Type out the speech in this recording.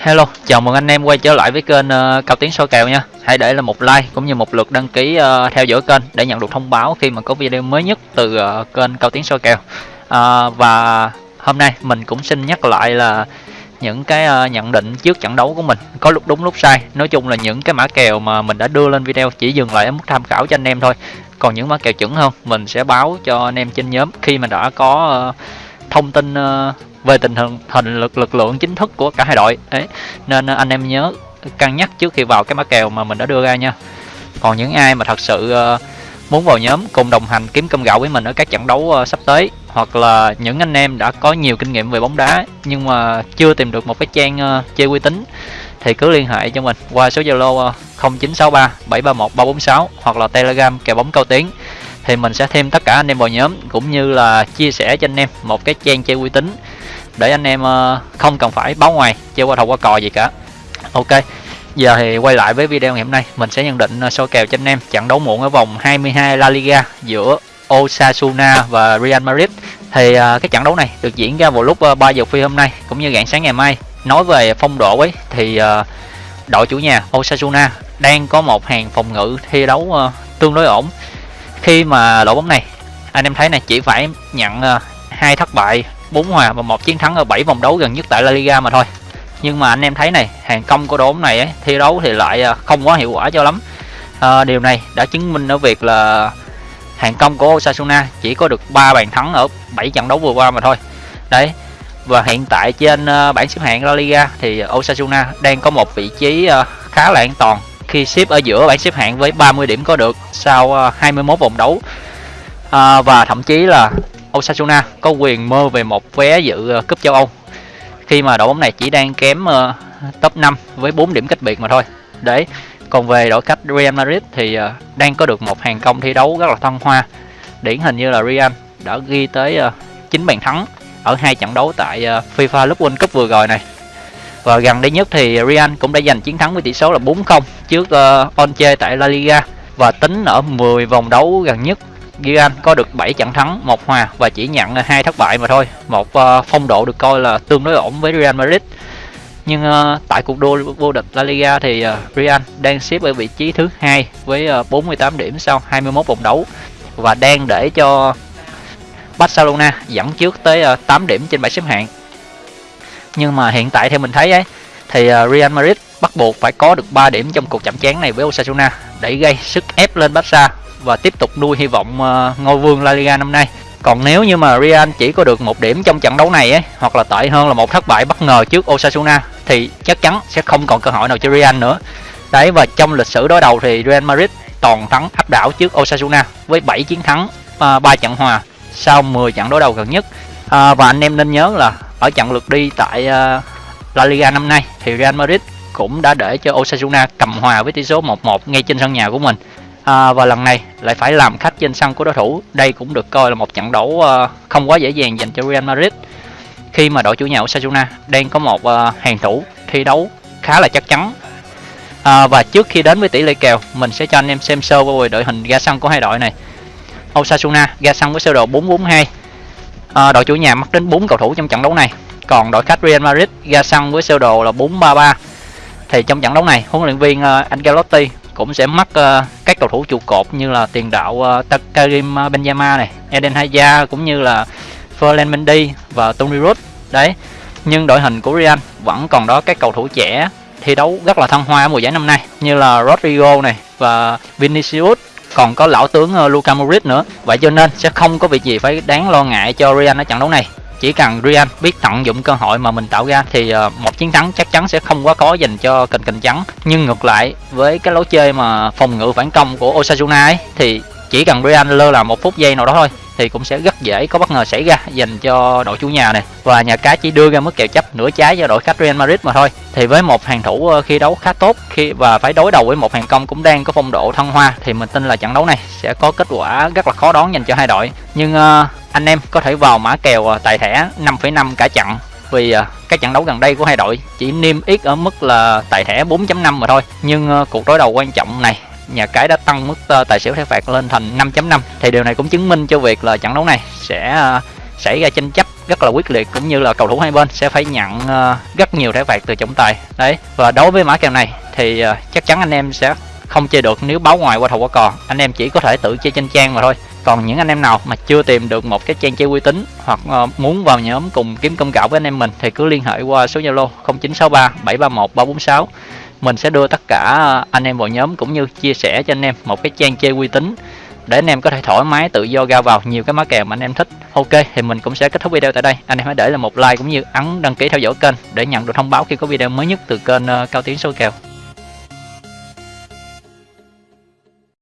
Hello, chào mừng anh em quay trở lại với kênh uh, Cao Tiến soi kèo nha. Hãy để là một like cũng như một lượt đăng ký uh, theo dõi kênh để nhận được thông báo khi mà có video mới nhất từ uh, kênh Cao Tiến soi kèo. Uh, và hôm nay mình cũng xin nhắc lại là những cái uh, nhận định trước trận đấu của mình có lúc đúng lúc sai. Nói chung là những cái mã kèo mà mình đã đưa lên video chỉ dừng lại ở mức tham khảo cho anh em thôi. Còn những mã kèo chuẩn hơn mình sẽ báo cho anh em trên nhóm khi mà đã có uh, thông tin ờ, về tình hình hình lực lực lượng chính thức của cả hai đội. Đấy, nên ờ, anh em nhớ cân nhắc trước khi vào cái mã kèo mà mình đã đưa ra nha. Còn những ai mà thật sự ờ, muốn vào nhóm cùng đồng hành kiếm cơm gạo với mình ở các trận đấu sắp tới, hoặc là những anh em đã có nhiều kinh nghiệm về bóng đá nhưng mà chưa tìm được một cái trang chơi uy tín, thì cứ liên hệ cho mình qua số Zalo 0963 731 346 hoặc là Telegram kèo bóng cao tiếng thì mình sẽ thêm tất cả anh em vào nhóm cũng như là chia sẻ cho anh em một cái trang chơi uy tín để anh em ờ, không cần phải báo ngoài chơi qua thầu qua cò gì cả. Ok giờ thì quay lại với video ngày hôm nay. Mình sẽ nhận định ờ, uh, số kèo cho anh em trận đấu muộn ở vòng 22 La Liga giữa Osasuna và Real Madrid. Thì ờ, cái trận đấu này được diễn ra vào lúc 3 giờ phi hôm nay cũng như rạng sáng ngày mai. Nói về phong độ ấy thì đội chủ nhà Osasuna đang có một hàng phòng ngự thi đấu tương đối ổn khi mà đội bóng này anh em thấy này chỉ phải nhận ờ, hai thất bại bốn hòa và một chiến thắng ở 7 vòng đấu gần nhất tại La Liga mà thôi. Nhưng mà anh em thấy này hàng công của đội bóng này ấy, thi đấu thì lại ờ, không quá hiệu quả cho lắm. À, điều này đã chứng minh ở việc là hàng công của Osasuna chỉ có được 3 bàn thắng ở 7 trận đấu vừa qua mà thôi. Đấy và hiện tại trên bảng xếp hạng La Liga thì Osasuna đang có một vị trí khá là an toàn khi xếp ở giữa bảng xếp hạng với 30 điểm có được sau ờ, 21 vòng đấu à, và thậm chí là Osasuna có quyền mơ về một vé dự ờ, cúp châu Âu khi mà đội bóng này chỉ đang kém uh, top 5 với 4 điểm cách biệt mà thôi. Đấy. Còn về đội khách Real Madrid thì uh, đang có được một hàng công thi đấu rất là thăng hoa. Điển hình như là Real đã ghi tới uh, 9 bàn thắng ở hai trận đấu tại uh, FIFA Club World Cup vừa rồi này. Và gần đây nhất thì Real cũng đã giành chiến thắng với tỷ số là 4-0 trước ờ, uh, Onche tại La Liga và tính ở 10 vòng đấu gần nhất Real có được 7 trận thắng, một hòa và chỉ nhận hai thất bại mà thôi. Một uh, phong độ được coi là tương đối ổn với Real Madrid. Nhưng uh, tại cuộc đua vô địch La Liga thì uh, Real đang xếp ở vị trí thứ hai với uh, 48 điểm sau 21 vòng đấu và đang để cho Barcelona dẫn trước tới uh, 8 điểm trên bảng xếp hạng. Nhưng mà hiện tại theo mình thấy ấy thì à, Real Madrid bắt buộc phải có được 3 điểm trong cuộc chạm trán này với Osasuna để gây sức ép lên Barca và tiếp tục nuôi hy vọng à, ngôi vương La Liga năm nay. Còn nếu như mà Real chỉ có được một điểm trong trận đấu này ấy, hoặc là tệ hơn là một thất bại bất ngờ trước Osasuna thì chắc chắn sẽ không còn cơ hội nào cho Real nữa. Đấy và trong lịch sử đối đầu thì Real Madrid toàn thắng áp đảo trước Osasuna với 7 chiến thắng, à, 3 trận hòa sau 10 trận đối đầu gần nhất. À, và anh em nên nhớ là ở trận lượt đi tại ờ, La Liga năm nay thì Real Madrid cũng đã để cho Osasuna cầm hòa với tỷ số 1-1 ngay trên sân nhà của mình. À, và lần này lại phải làm khách trên sân của đối thủ. Đây cũng được coi là một trận đấu ờ, không quá dễ dàng dành cho Real Madrid. Khi mà đội chủ nhà Osasuna đang có một ờ, hàng thủ thi đấu khá là chắc chắn. À, và trước khi đến với tỷ lệ kèo mình sẽ cho anh em xem sơ về đội hình ra sân của hai đội này. Osasuna ra sân với sơ đồ 442 à, đội chủ nhà mắc đến 4 cầu thủ trong trận đấu này còn đội khách Real Madrid ra sân với sơ đồ là 433 thì trong trận đấu này huấn luyện viên uh, Ancelotti cũng sẽ mắc uh, các cầu thủ trụ cột như là tiền đạo uh, Karim Benzema này, Eden Hazard cũng như là Ferland Mendy và Toni Kroos. Đấy. Nhưng đội hình của Real vẫn còn đó các cầu thủ trẻ thi đấu rất là thăng hoa ở mùa giải năm nay như là Rodrigo này và Vinicius còn có lão tướng ờ, Luka Modric nữa. Vậy cho nên sẽ không có việc gì phải đáng lo ngại cho Real ở trận đấu này. Chỉ cần Real biết tận dụng cơ hội mà mình tạo ra thì ờ, một chiến thắng chắc chắn sẽ không quá khó dành cho kình kình trắng. Nhưng ngược lại, với cái lối chơi mà phòng ngự phản công của Osasuna ấy, thì chỉ cần Real lơ là một phút giây nào đó thôi thì cũng sẽ rất dễ có bất ngờ xảy ra dành cho đội chủ nhà này và nhà cái chỉ đưa ra mức kèo chấp nửa trái cho đội khách Real Madrid mà thôi. Thì với một hàng thủ ờ, khi đấu khá tốt khi và phải đối đầu với một hàng công cũng đang có phong độ thăng hoa thì mình tin là trận đấu này sẽ có kết quả rất là khó đoán dành cho hai đội. Nhưng uh, anh em có thể vào mã kèo ờ, tài thẻ 5,5 cả trận vì uh, các trận đấu gần đây của hai đội chỉ niêm yết ở mức là tài thẻ 4.5 mà thôi. Nhưng uh, cuộc đối đầu quan trọng này nhà cái đã tăng mức ờ, tài xỉu thẻ phạt lên thành 5.5 thì điều này cũng chứng minh cho việc là trận đấu này sẽ ờ, xảy ra tranh chấp rất là quyết liệt, cũng như là cầu thủ hai bên sẽ phải nhận ờ, rất nhiều thẻ phạt từ trọng tài. Đấy, và đối với mã kèo này thì chắc chắn anh em sẽ không chơi được nếu báo ngoài qua thầu qua cò. Anh em chỉ có thể tự chơi trên trang mà thôi. Còn những anh em nào mà chưa tìm được một cái trang chơi uy tín hoặc muốn vào nhóm cùng kiếm công gạo với anh em mình thì cứ liên hệ qua số zalo 0963 731 346 mình sẽ đưa tất cả à, anh em vào nhóm cũng như chia sẻ cho anh em một cái trang chơi uy tín để anh em có thể thoải mái tự do ra vào nhiều cái má kèo mà anh em thích. Ok, thì mình cũng sẽ kết thúc video tại đây. Anh em hãy để là một like cũng như ấn đăng ký theo dõi kênh để nhận được thông báo khi có video mới nhất từ kênh à, cao tiến số kèo.